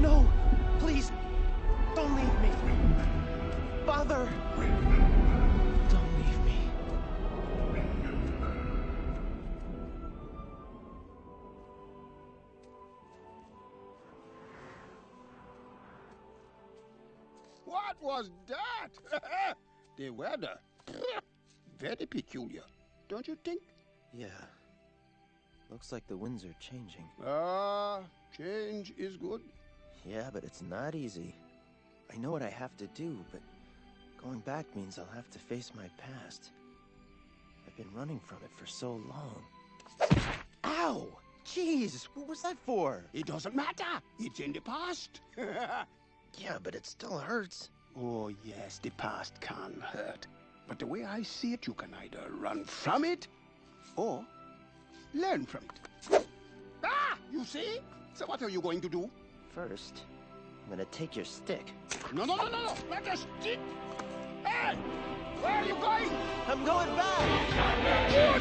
No! Please! Don't leave me! Father! Don't leave me. What was that? the weather. Very peculiar, don't you think? Yeah. Looks like the winds are changing. Ah, change is good. Yeah, but it's not easy. I know what I have to do, but going back means I'll have to face my past. I've been running from it for so long. Ow! Jeez, what was that for? It doesn't matter. It's in the past. Yeah, but it still hurts. oh, yes, the past can hurt. But the way I see it, you can either run from it or learn from it. Ah, you see? So what are you going to do? First, I'm gonna take your stick. No, no, no, no, no. Not a stick. Hey, where are you going? I'm going back!